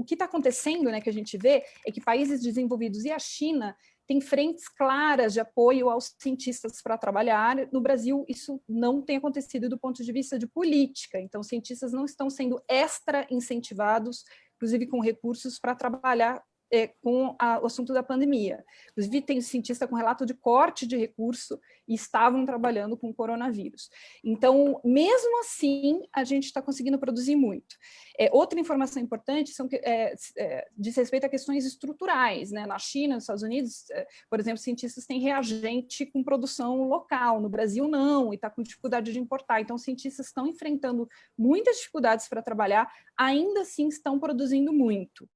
o que está acontecendo, né, que a gente vê, é que países desenvolvidos e a China têm frentes claras de apoio aos cientistas para trabalhar. No Brasil, isso não tem acontecido do ponto de vista de política, então cientistas não estão sendo extra incentivados, inclusive com recursos para trabalhar é, com a, o assunto da pandemia. Inclusive, tem cientista com relato de corte de recurso e estavam trabalhando com o coronavírus. Então, mesmo assim, a gente está conseguindo produzir muito. É, outra informação importante são, é, é, diz respeito a questões estruturais. Né? Na China, nos Estados Unidos, é, por exemplo, cientistas têm reagente com produção local, no Brasil não, e está com dificuldade de importar. Então, cientistas estão enfrentando muitas dificuldades para trabalhar, ainda assim estão produzindo muito.